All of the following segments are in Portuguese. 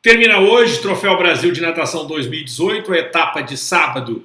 Termina hoje Troféu Brasil de Natação 2018, a etapa de sábado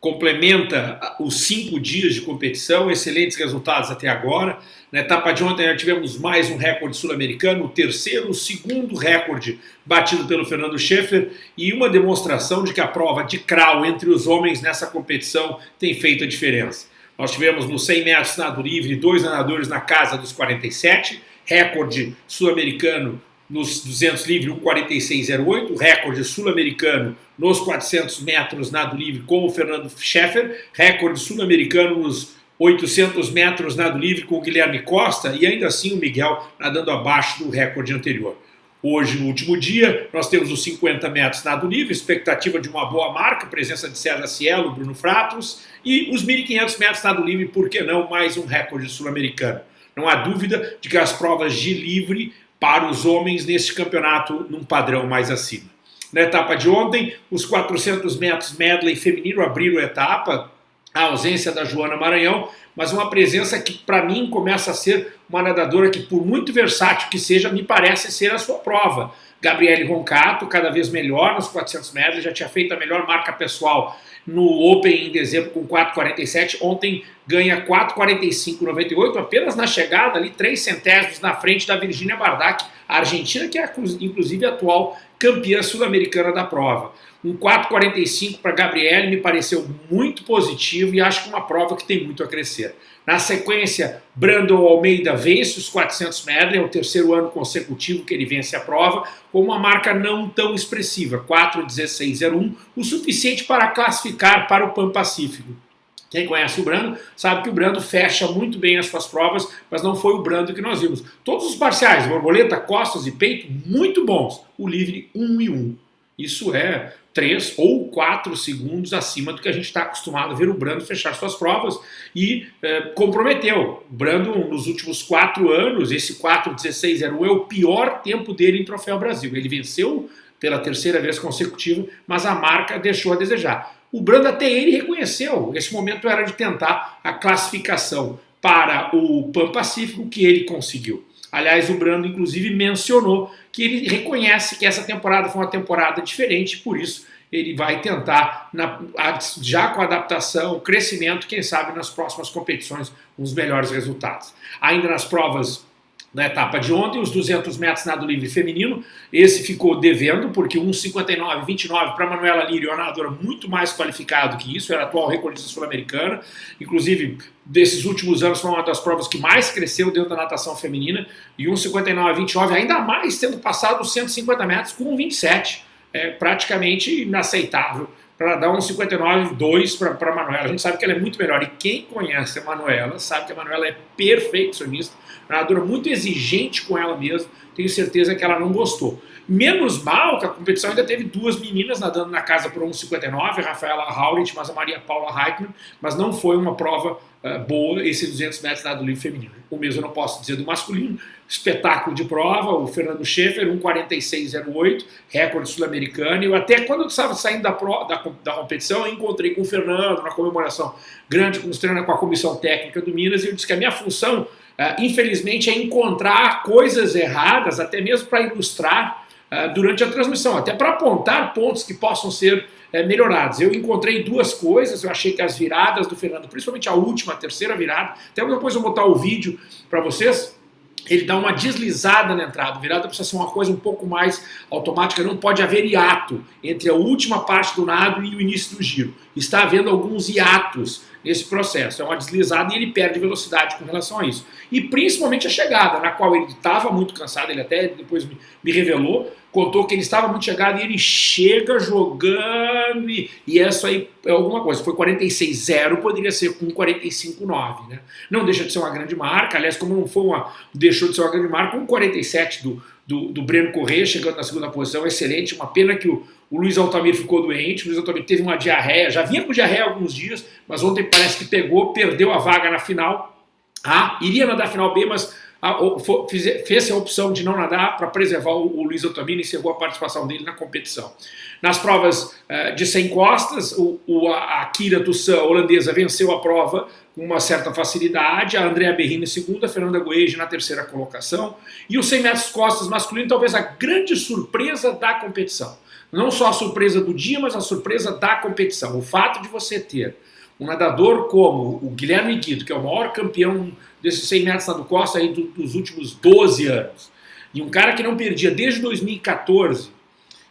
complementa os cinco dias de competição, excelentes resultados até agora. Na etapa de ontem já tivemos mais um recorde sul-americano, o terceiro, o segundo recorde batido pelo Fernando Schaeffer e uma demonstração de que a prova de crawl entre os homens nessa competição tem feito a diferença. Nós tivemos nos 100 metros nado livre dois nadadores na casa dos 47, recorde sul-americano nos 200 livre 1,46,08, recorde sul-americano nos 400 metros nado livre com o Fernando Scheffer, recorde sul-americano nos 800 metros nado livre com o Guilherme Costa e ainda assim o Miguel nadando abaixo do recorde anterior. Hoje, no último dia, nós temos os 50 metros nado livre, expectativa de uma boa marca, presença de César Cielo, Bruno Fratos, e os 1.500 metros nado livre, por que não mais um recorde sul-americano? Não há dúvida de que as provas de livre para os homens neste campeonato num padrão mais acima. Na etapa de ontem, os 400 metros medley feminino abriram a etapa, a ausência da Joana Maranhão, mas uma presença que para mim começa a ser uma nadadora que por muito versátil que seja, me parece ser a sua prova. Gabriele Roncato, cada vez melhor nos 400 metros, já tinha feito a melhor marca pessoal no Open em dezembro com 4,47, ontem ganha 4,45,98, apenas na chegada ali, 3 centésimos na frente da Virginia Bardac, a Argentina, que é inclusive atual campeã sul-americana da prova. Um 4,45 para Gabriele me pareceu muito positivo e acho que uma prova que tem muito a crescer. Na sequência, Brandon Almeida vence os 400 metros, é o terceiro ano consecutivo que ele vence a prova, com uma marca não tão expressiva, 4,16,01, o suficiente para classificar para o Pan-Pacífico. Quem conhece o Brando sabe que o Brando fecha muito bem as suas provas, mas não foi o Brando que nós vimos. Todos os parciais, borboleta, costas e peito, muito bons. O livre 1 e 1. Isso é 3 ou 4 segundos acima do que a gente está acostumado a ver o Brando fechar suas provas e é, comprometeu. O Brando, nos últimos 4 anos, esse 4.16.01 é o pior tempo dele em Troféu Brasil. Ele venceu pela terceira vez consecutiva, mas a marca deixou a desejar. O Brando até ele reconheceu, esse momento era de tentar a classificação para o Pan-Pacífico que ele conseguiu. Aliás, o Brando, inclusive, mencionou que ele reconhece que essa temporada foi uma temporada diferente, por isso ele vai tentar, na, já com adaptação, crescimento, quem sabe nas próximas competições, os melhores resultados. Ainda nas provas na etapa de ontem, os 200 metros nado livre feminino, esse ficou devendo, porque 1,59,29 para Manuela Lírio, uma nadadora muito mais qualificada que isso, era a atual recordista sul-americana, inclusive desses últimos anos foi uma das provas que mais cresceu dentro da natação feminina, e 1,59,29 ainda mais tendo passado os 150 metros com 1,27, é praticamente inaceitável para dar um 59,2 para a Manuela. A gente sabe que ela é muito melhor. E quem conhece a Manuela sabe que a Manuela é perfeccionista, nadadora muito exigente com ela mesma. Tenho certeza que ela não gostou. Menos mal que a competição ainda teve duas meninas nadando na casa por 1,59, a Rafaela Haurit, mas a Maria Paula Heikman, mas não foi uma prova uh, boa esse 200 metros nado livre feminino. O mesmo eu não posso dizer do masculino, espetáculo de prova, o Fernando Schaefer, 1,46,08, recorde sul-americano. Eu até quando eu estava saindo da, pro, da, da, competição, eu encontrei com o Fernando na comemoração grande com os treinos com a comissão técnica do Minas e eu disse que a minha função, uh, infelizmente, é encontrar coisas erradas, até mesmo para ilustrar durante a transmissão, até para apontar pontos que possam ser uh, melhorados. Eu encontrei duas coisas, eu achei que as viradas do Fernando, principalmente a última, a terceira virada, até depois eu vou botar o vídeo para vocês, ele dá uma deslizada na entrada. Virada precisa ser uma coisa um pouco mais automática, não pode haver hiato entre a última parte do nado e o início do giro. Está havendo alguns hiatos nesse processo. É uma deslizada e ele perde velocidade com relação a isso. E principalmente a chegada, na qual ele estava muito cansado, ele até depois me, me, revelou, contou que ele estava muito chegado e ele chega jogando e, e isso aí é alguma coisa. Foi 46-0, poderia ser com 45-9, né? Não deixa de ser uma grande marca, aliás, como não foi uma, deixou de ser uma grande marca, um 47 do, do, do Breno Corrêa chegando na segunda posição, excelente, uma pena que o, o Luiz Altamiro ficou doente, o Luiz Altamiro teve uma diarreia, já vinha com diarreia há alguns dias, mas ontem parece que pegou, perdeu a vaga na final. Ah, iria nadar a final B, mas fez, a opção de não nadar para preservar o, o Luiz Altamiro e encerrou a participação dele na competição. Nas provas uh, de 100 costas, o, o, a Kira Tussan, holandesa, venceu a prova uma certa facilidade, a Andrea Berrini segunda, a Fernanda Goeje na terceira colocação, e os 100 metros costas masculino talvez a grande surpresa da competição. Não só a surpresa do dia, mas a surpresa da competição. O fato de você ter um nadador como o Guilherme Guido, que é o maior campeão desses 100 metros nado costa aí dos últimos 12 anos, e um cara que não perdia desde 2014,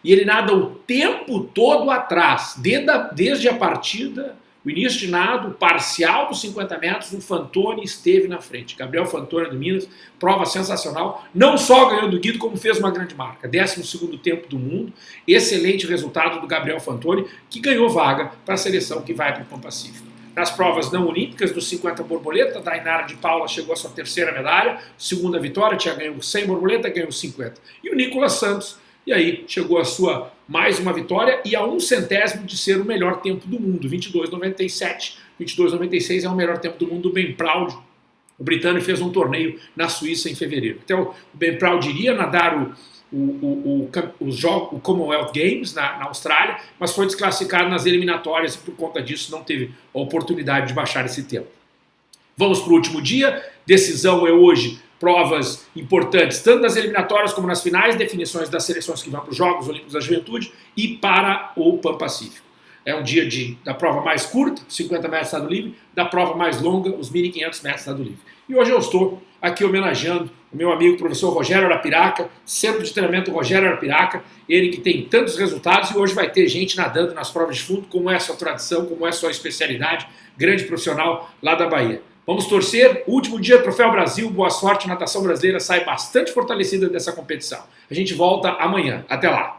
e ele nada o tempo todo atrás, desde a, desde a partida início de nado, parcial dos 50 metros, o Fantoni esteve na frente. Gabriel Fantoni do Minas, prova sensacional. Não só ganhou do Guido, como fez uma grande marca. 12 tempo do mundo. Excelente resultado do Gabriel Fantoni, que ganhou vaga para a seleção que vai para o Pão Pacífico. Nas provas não olímpicas, dos 50 borboleta, Dainara de Paula chegou à sua terceira medalha, segunda vitória, tinha ganho 100 borboleta, ganhou 50. E o Nicolas Santos e aí chegou a sua mais uma vitória e a um centésimo de ser o melhor tempo do mundo, 22,97. 22,96 é o melhor tempo do mundo, bem proud. O britânico fez um torneio na Suíça em fevereiro. Então, o Ben Proud iria nadar o, o, o, o, o, o Commonwealth Games na, na, Austrália, mas foi desclassificado nas eliminatórias e por conta disso não teve a oportunidade de baixar esse tempo. Vamos para o último dia. Decisão é hoje provas importantes, tanto nas eliminatórias como nas finais, definições das seleções que vão para os Jogos Olímpicos da Juventude e para o Pan Pacífico. É um dia de, da prova mais curta, 50 metros nado livre, da prova mais longa, os 1.500 metros nado livre. E hoje eu estou aqui homenageando o meu amigo professor Rogério Arapiraca, Centro de Treinamento Rogério Arapiraca, ele que tem tantos resultados e hoje vai ter gente nadando nas provas de fundo, como é a sua tradição, como é a sua especialidade, grande profissional lá da Bahia. Vamos torcer. Último dia, Troféu Brasil. Boa sorte. Natação brasileira sai bastante fortalecida dessa competição. A gente volta amanhã. Até lá.